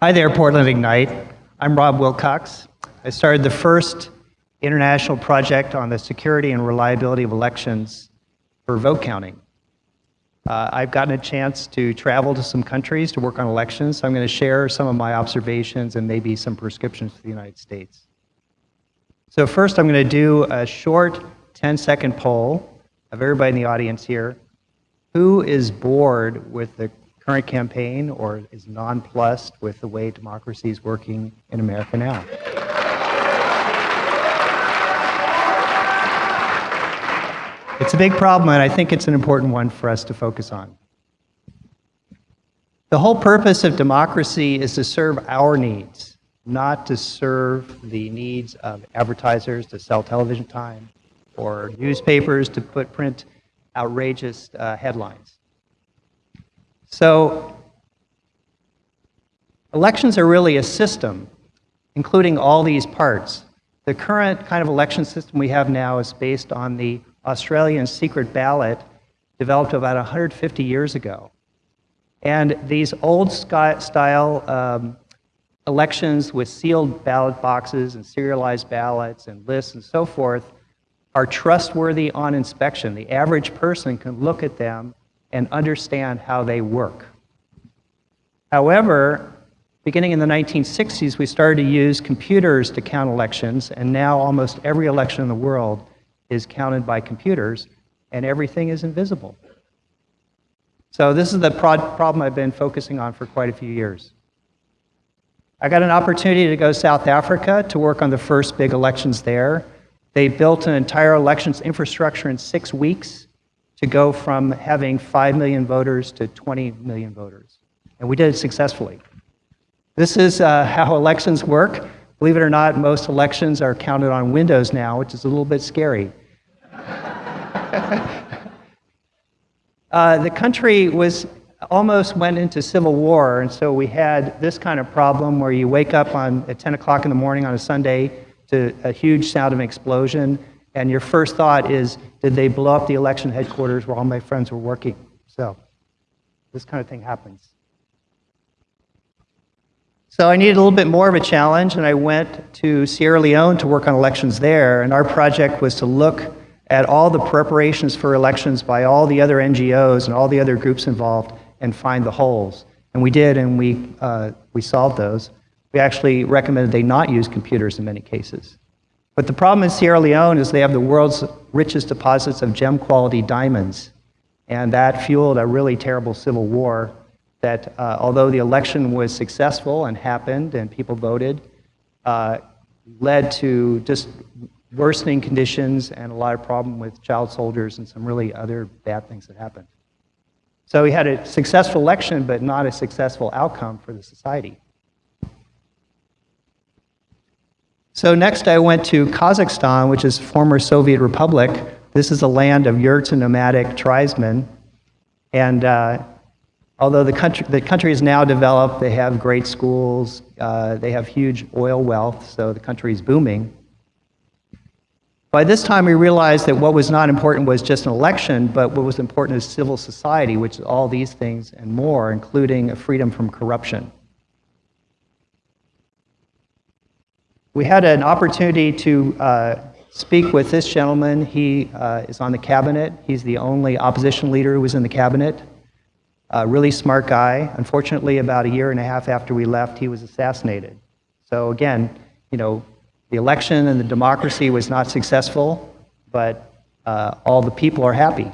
Hi there, Portland Ignite. I'm Rob Wilcox. I started the first international project on the security and reliability of elections for vote counting. Uh, I've gotten a chance to travel to some countries to work on elections, so I'm going to share some of my observations and maybe some prescriptions for the United States. So first I'm going to do a short 10-second poll of everybody in the audience here. Who is bored with the current campaign or is nonplussed with the way democracy is working in America now? It's a big problem, and I think it's an important one for us to focus on. The whole purpose of democracy is to serve our needs, not to serve the needs of advertisers to sell television time or newspapers to put print outrageous uh, headlines. So elections are really a system, including all these parts. The current kind of election system we have now is based on the Australian secret ballot developed about 150 years ago. And these old style um, elections with sealed ballot boxes and serialized ballots and lists and so forth are trustworthy on inspection. The average person can look at them and understand how they work. However, beginning in the 1960s, we started to use computers to count elections, and now almost every election in the world is counted by computers, and everything is invisible. So this is the problem I've been focusing on for quite a few years. I got an opportunity to go to South Africa to work on the first big elections there. They built an entire elections infrastructure in six weeks to go from having 5 million voters to 20 million voters. And we did it successfully. This is uh, how elections work. Believe it or not, most elections are counted on Windows now, which is a little bit scary. uh, the country was almost went into civil war, and so we had this kind of problem where you wake up on, at 10 o'clock in the morning on a Sunday to a huge sound of an explosion, and your first thought is, did they blow up the election headquarters where all my friends were working? So this kind of thing happens. So I needed a little bit more of a challenge, and I went to Sierra Leone to work on elections there, and our project was to look at all the preparations for elections by all the other NGOs and all the other groups involved and find the holes. And we did, and we, uh, we solved those. We actually recommended they not use computers in many cases. But the problem in Sierra Leone is they have the world's richest deposits of gem quality diamonds. And that fueled a really terrible civil war that, uh, although the election was successful and happened and people voted, uh, led to just worsening conditions and a lot of problem with child soldiers and some really other bad things that happened. So we had a successful election, but not a successful outcome for the society. So next I went to Kazakhstan, which is a former Soviet Republic. This is a land of yurts and nomadic tribesmen. And uh, although the country, the country is now developed, they have great schools, uh, they have huge oil wealth, so the country is booming. By this time, we realized that what was not important was just an election, but what was important is civil society, which is all these things and more, including freedom from corruption. We had an opportunity to uh, speak with this gentleman. He uh, is on the cabinet. He's the only opposition leader who was in the cabinet. A really smart guy. Unfortunately, about a year and a half after we left, he was assassinated. So again, you know, the election and the democracy was not successful, but uh, all the people are happy.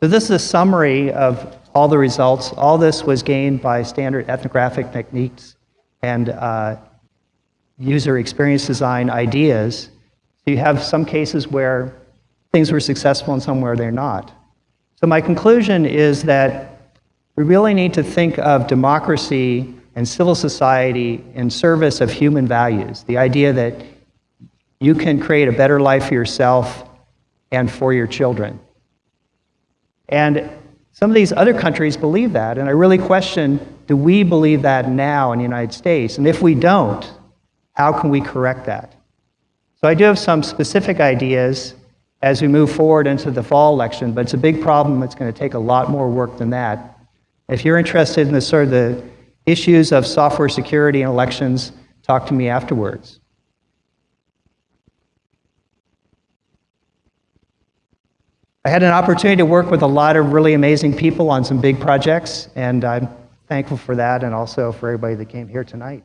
So this is a summary of all the results. All this was gained by standard ethnographic techniques and uh, user experience design ideas. So you have some cases where things were successful and some where they're not. So my conclusion is that we really need to think of democracy and civil society in service of human values. The idea that you can create a better life for yourself and for your children. And some of these other countries believe that, and I really question, do we believe that now in the United States? And if we don't, how can we correct that? So I do have some specific ideas as we move forward into the fall election, but it's a big problem. It's going to take a lot more work than that. If you're interested in the sort of the issues of software security and elections, talk to me afterwards. I had an opportunity to work with a lot of really amazing people on some big projects, and I'm thankful for that and also for everybody that came here tonight.